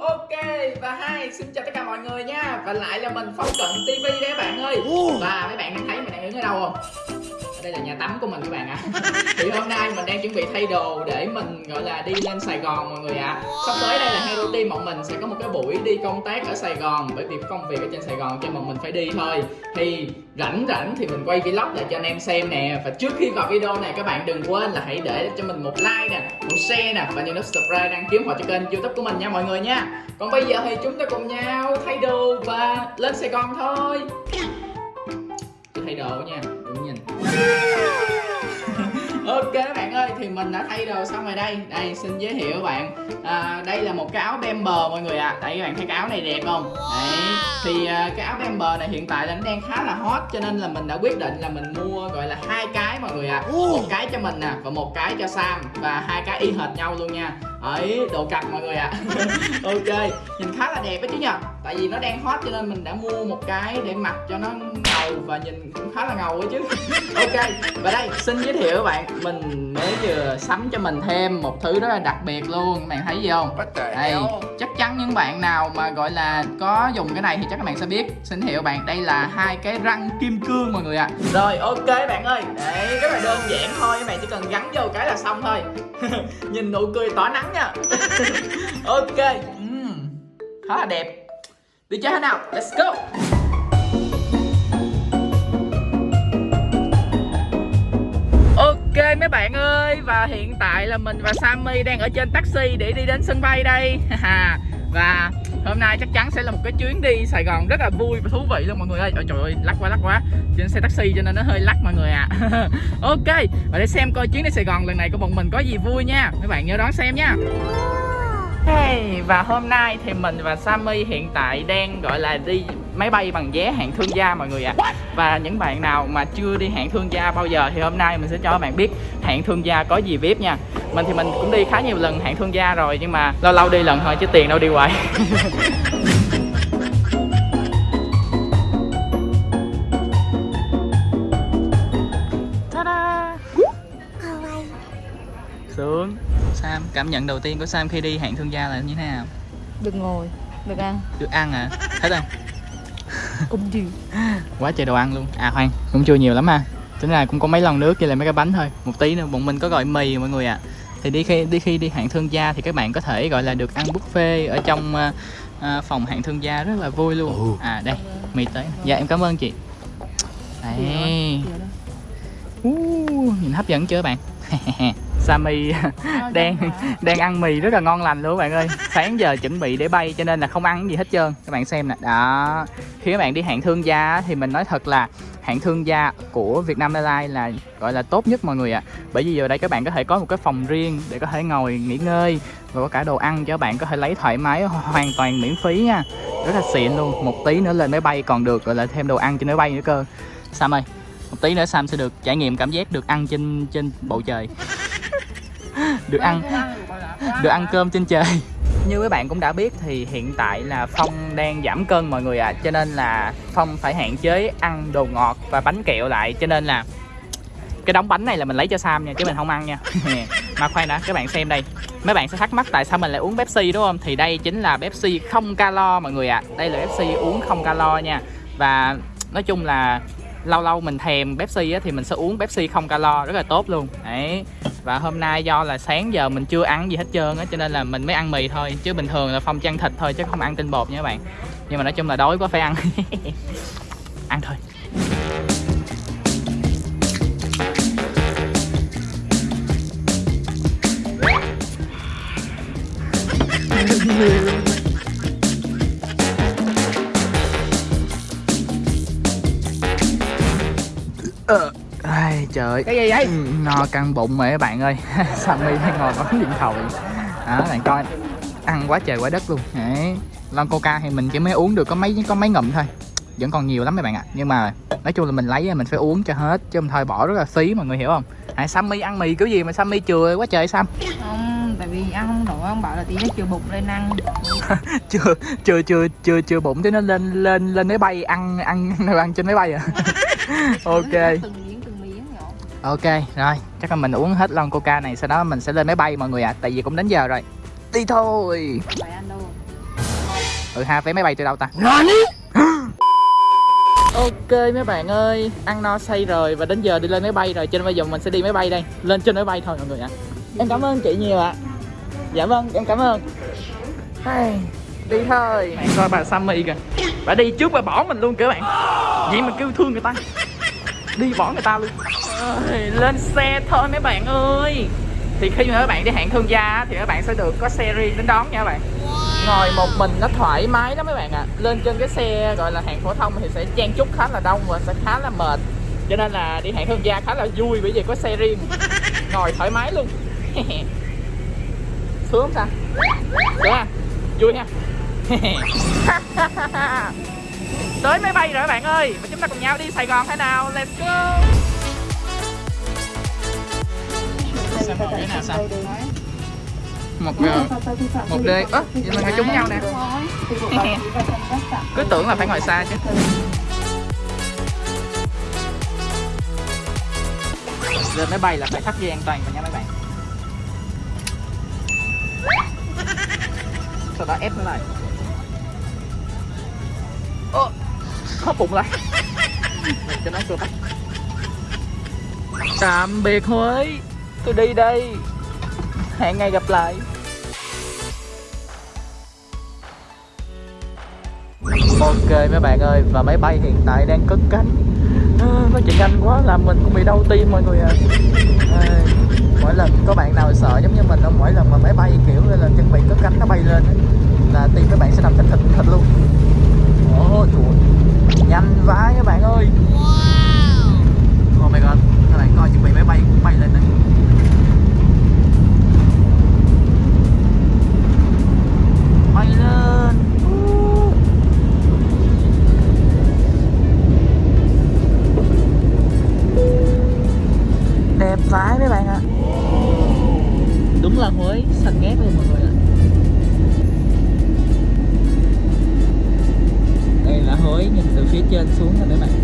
ok và hai xin chào tất cả mọi người nha. Và lại là mình phong cận tv đấy các bạn ơi. Và mấy bạn đang thấy mình đang đứng ở đâu không đây là nhà tắm của mình các bạn ạ. Thì hôm nay mình đang chuẩn bị thay đồ để mình, gọi là, đi lên sài gòn mọi người ạ. Sắp tới đây là hero team bọn mình sẽ có một cái buổi đi công tác ở sài gòn, bởi vì công việc ở trên sài gòn cho bọn mình phải đi thôi. Thì rảnh rảnh thì mình quay vlog lại cho anh em xem nè. Và trước khi vào video này, các bạn đừng quên là hãy để cho mình một like nè, một share nè, và nhấn nút subscribe đăng ký họ cho kênh youtube của mình nha mọi người nha. Còn bây giờ thì chúng ta cùng nhau thay đồ và lên sài gòn thôi. Thay đồ nha đừng nhìn ok các bạn ơi thì mình đã thay đồ xong rồi đây. Đây xin giới thiệu các bạn. À, đây là một cái áo bember mọi người ạ. À. đây các bạn thấy cái áo này đẹp không? Đấy. Thì à, cái áo bember này hiện tại là nó đang khá là hot cho nên là mình đã quyết định là mình mua gọi là hai cái mọi người ạ. À. một cái cho mình nè và một cái cho sam và hai cái y hệt nhau luôn nha ấy đồ cặp mọi người ạ. À. ok nhìn khá là đẹp đó chứ nhờ. Tại vì nó đang hot cho nên mình đã mua một cái để mặc cho nó ngầu và nhìn cũng khá là ngầu ấy chứ. Ok và đây xin giới thiệu các bạn mình mới vừa sắm cho mình thêm một thứ rất là đặc biệt luôn. Các bạn thấy gì không? Đây chắc chắn những bạn nào mà gọi là có dùng cái này thì chắc các bạn sẽ biết. Xin hiệu bạn đây là hai cái răng kim cương mọi người ạ. À. rồi ok bạn ơi. Đấy rất là đơn giản thôi. Các bạn chỉ cần gắn vô cái là xong thôi. Nhìn nụ cười tỏa nắng nha. Ok uhm, khá là đẹp. Đi chơi thế nào? Let's go. Ok mấy bạn ơi và hiện tại là mình và Sammy đang ở trên taxi để đi đến sân bay đây. Và hôm nay chắc chắn sẽ là một cái chuyến đi Sài Gòn rất là vui và thú vị luôn mọi người ơi. Ôi, trời ơi, lắc quá lắc quá. Trên xe taxi cho nên nó hơi lắc mọi người ạ. À. Ok, và để xem coi chuyến đi Sài Gòn lần này của bọn mình có gì vui nha. Mấy bạn nhớ đón xem nha. Hey, và hôm nay thì mình và Sammy hiện tại đang gọi là đi máy bay bằng vé hạng thương gia mọi người ạ. À. Và những bạn nào mà chưa đi hạng thương gia bao giờ thì hôm nay mình sẽ cho các bạn biết hạng thương gia có gì VIP nha. Mình thì mình cũng đi khá nhiều lần hạng thương gia rồi nhưng mà lâu lâu đi lần thôi chứ tiền đâu đi hoài cảm nhận đầu tiên của Sam khi đi hạng thương gia là như thế nào? Được ngồi, được ăn. Được ăn à? Thấy không? Cũng nhiều. Quá trời đồ ăn luôn. À khoan, cũng chưa nhiều lắm ha. Tính ra cũng có mấy lon nước với lại mấy cái bánh thôi. Một tí nữa, bọn mình có gọi mì mọi người ạ. À. Thì đi khi đi khi đi hạng thương gia thì các bạn có thể gọi là được ăn buffet ở trong uh, uh, phòng hạng thương gia rất là vui luôn. À đây, mì tới Dạ em cảm ơn chị. Đây uh, Nhìn hấp dẫn chưa bạn Sammy đang đang ăn mì rất là ngon lành luôn các bạn ơi. Sáng giờ chuẩn bị để bay cho nên là không ăn gì hết trơn. Các bạn xem nè. Đó. Khi các bạn đi hạng thương gia thì mình nói thật là hạng thương gia của Việt Nam Airlines là gọi là tốt nhất mọi người ạ. À. bởi vì giờ đây các bạn có thể có một cái phòng riêng để có thể ngồi nghỉ ngơi và có cả đồ ăn cho các bạn có thể lấy thoải mái hoàn toàn miễn phí nha. Rất là xịn luôn. Một tí nữa lên máy bay còn được gọi là thêm đồ ăn trên máy bay nữa cơ. Sam ơi một tí nữa Sam sẽ được trải nghiệm cảm giác được ăn trên trên bầu trời được ăn. Được ăn cơm trên trời. Như các bạn cũng đã biết thì hiện tại là Phong đang giảm cân mọi người ạ. À. Cho nên là Phong phải hạn chế ăn đồ ngọt và bánh kẹo lại. Cho nên là cái đống bánh này là mình lấy cho Sam nha, chứ mình không ăn nha. Mà khoan đã, các bạn xem đây. Mấy bạn sẽ thắc mắc tại sao mình lại uống Pepsi, đúng không? Thì đây chính là Pepsi không calo mọi người ạ. À. Đây là Pepsi uống không calo nha. Và nói chung là lâu lâu mình thèm Pepsi á, thì mình sẽ uống Pepsi không calo rất là tốt luôn. Đấy. Và hôm nay do là sáng giờ mình chưa ăn gì hết trơn á cho nên là mình mới ăn mì thôi. Chứ bình thường là phong chăn thịt thôi chứ không ăn tinh bột nha các bạn. Nhưng mà nói chung là đói quá phải ăn. Ăn thôi. Ờ. Ai, trời. Cái gì vậy? Ừ, no căng bụng mà các bạn ơi. Sammy đang ngồi bấm điện thoại? Đó bạn coi. Ăn quá trời quá đất luôn. Đấy. Lon coca thì mình chỉ mới uống được có mấy có mấy ngụm thôi. Vẫn còn nhiều lắm mấy bạn ạ. À. nhưng mà nói chung là mình lấy mình phải uống cho hết chứ không thôi bỏ rất là phí mọi người hiểu không? À, Sammy ăn mì kiểu gì mà Sammy chừa quá trời Sam không tại vì ăn không nổi ông bảo là tí nó chừa bụng lên ăn. Chưa chưa chưa chưa chưa bụng thế nó lên lên lên máy bay ăn ăn ăn trên máy bay à ok. Ok rồi. Chắc là mình uống hết lon coca này sau đó mình sẽ lên máy bay mọi người ạ. À, tại vì cũng đến giờ rồi. Đi thôi. Ừ ha vé máy bay từ đâu ta? Ok mấy bạn ơi, ăn no say rồi và đến giờ đi lên máy bay rồi. Cho nên bây giờ mình sẽ đi máy bay đây. Lên trên máy bay thôi mọi người ạ. Em cảm ơn chị nhiều ạ. Dạ vâng, em cảm ơn. Ai, Đi thôi. Bạn coi bà Sammy kìa. Bà đi trước bà bỏ mình luôn kìa bạn. Vậy mà kêu thương người ta. Đi bỏ người ta luôn. Ôi, Lên xe thôi mấy bạn ơi. Thì khi mà các bạn đi hẹn thương gia thì các bạn sẽ được có xe riêng đến đón nha các bạn. Ngồi một mình nó thoải mái lắm mấy bạn ạ. Lên trên cái xe gọi là hạng phổ thông thì sẽ chen chúc khá là đông và sẽ khá là mệt. Cho nên là đi hạng thương gia khá là vui bởi vì có xe riêng. Ngồi thoải mái luôn. Sướng không sao sướng à vui ha tới máy bay rồi các bạn ơi. Và chúng ta cùng nhau đi Sài Gòn thế nào? Let's go. Sao cái nào sao? Một ờ, một đê. Ớ vậy mà ngồi chung nhau nè. Cứ tưởng là phải ngồi xa chứ. Lên máy bay là phải thắt dây an toàn vào nha mấy bạn. Sau đó ép nó lại khóp bụng lại Mình cho nó cơ bắp tạm biệt Huế. Tôi đi đây. Hẹn ngày gặp lại. Ok mấy bạn ơi và máy bay hiện tại đang cất cánh. À, nó chạy nhanh quá làm mình cũng bị đau tim mọi người à. à mỗi lần có bạn nào sợ giống như mình không? Mỗi lần mà máy bay kiểu là chuẩn bị cất cánh nó bay lên ấy, là tim các bạn sẽ nằm thịt thịt thịt luôn. Ồ chuột nhanh vãi các bạn ơi. Trên xuống rồi mấy bạn.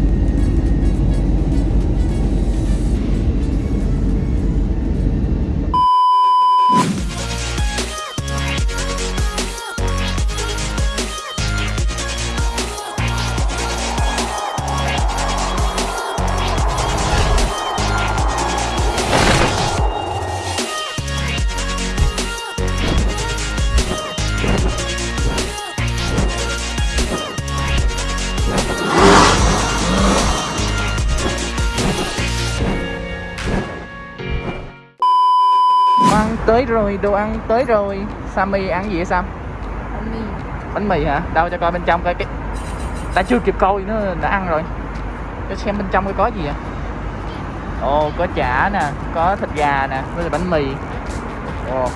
Tới rồi, đồ ăn tới rồi Sammy ăn gì vậy Sam? bánh mì Bánh mì hả? Đâu cho coi bên trong coi cái Ta chưa kịp coi nữa đã ăn rồi Cho xem bên trong coi có gì vậy Ồ, có chả nè, có thịt gà nè, với lại bánh mì Ồ,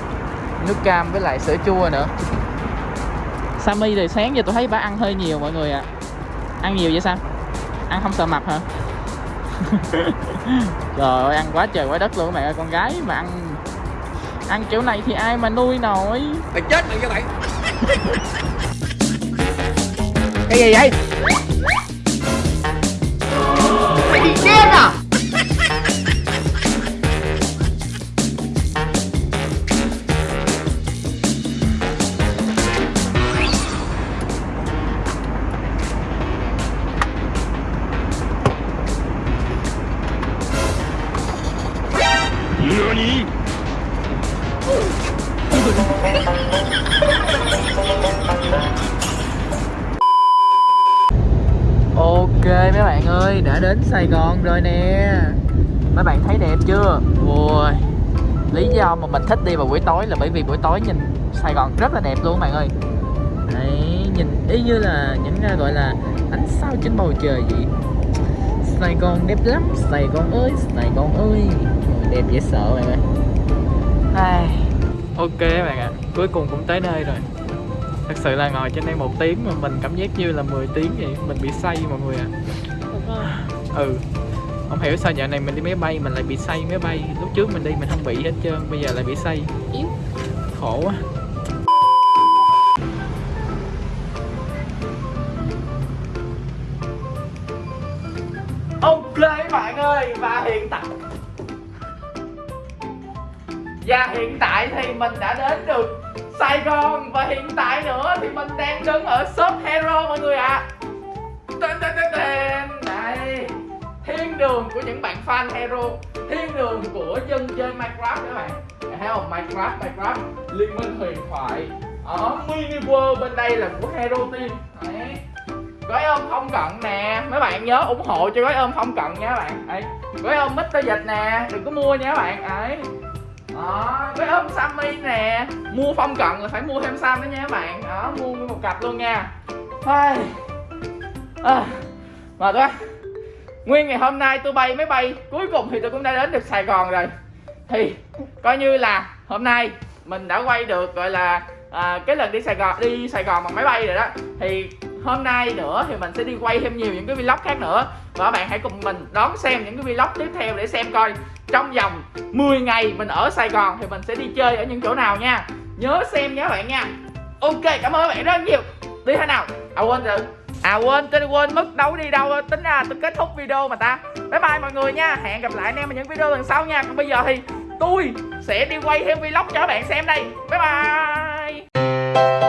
nước cam với lại sữa chua nữa Sammy thì sáng giờ tôi thấy bà ăn hơi nhiều mọi người ạ Ăn nhiều vậy Sam? Ăn không sợ mập hả? Trời ơi, ăn quá trời quá đất luôn các bạn ơi Con gái mà ăn ăn kiểu này thì ai mà nuôi nổi? Mày chết mày cho mày. Cái gì vậy? Mày bị điên à ơi, đã đến sài gòn rồi nè. Mấy bạn thấy đẹp chưa? Ui lý do mà mình thích đi vào buổi tối là bởi vì buổi tối nhìn sài gòn rất là đẹp luôn các bạn ơi. Đấy, nhìn y như là những à, gọi là ánh sao trên bầu trời vậy. Sài gòn đẹp lắm, sài gòn ơi, sài gòn ơi. Đẹp dễ sợ bạn ơi. Ai. ok bạn ạ, cuối cùng cũng tới nơi rồi. Thật sự là ngồi trên đây một tiếng mà mình cảm giác như là 10 tiếng vậy, mình bị say mọi người ạ ừ. Không hiểu sao dạo này mình đi máy bay mình lại bị say máy bay. Lúc trước mình đi mình không bị hết trơn bây giờ lại bị say. Yếu. Khổ quá. Ok các bạn ơi và hiện tại. Và hiện tại thì mình đã đến được Sài Gòn và hiện tại nữa thì mình đang đứng ở shop Hero mọi người ạ. Tên tên tên Thiên đường của những bạn fan Hero Thiên đường của dân chơi Minecraft các bạn. Thấy không? Minecraft Minecraft Liên minh huyền thoại. Ở Mini World bên đây là của Hero Team. Đấy. Gói ôm không cận nè. Mấy bạn nhớ ủng hộ cho gói ôm không cận nha các bạn. Ấy gói ôm Mr Dịch nè. Đừng có mua nha các bạn. Ấy đó. Gói ôm Sammy nè. Mua phong cận là phải mua thêm Sam đó nha các bạn. Đó mua nguyên một cặp luôn nha. Ai. À, mệt quá nguyên ngày hôm nay tôi bay máy bay cuối cùng thì tôi cũng đã đến được Sài Gòn rồi. Thì coi như là hôm nay mình đã quay được gọi là à, cái lần đi Sài Gòn đi Sài Gòn bằng máy bay rồi đó. Thì hôm nay nữa thì mình sẽ đi quay thêm nhiều những cái vlog khác nữa. Và các bạn hãy cùng mình đón xem những cái vlog tiếp theo để xem coi trong vòng 10 ngày mình ở Sài Gòn thì mình sẽ đi chơi ở những chỗ nào nha. Nhớ xem nhé các bạn nha. Ok cảm ơn các bạn rất nhiều. Đi thế nào? À quên rồi à quên, tôi quên mất đâu đi đâu, tính ra tôi kết thúc video mà ta. Bye bye mọi người nha, hẹn gặp lại anh em ở những video lần sau nha. Còn bây giờ thì tôi sẽ đi quay thêm vlog cho các bạn xem đây. Bye bye.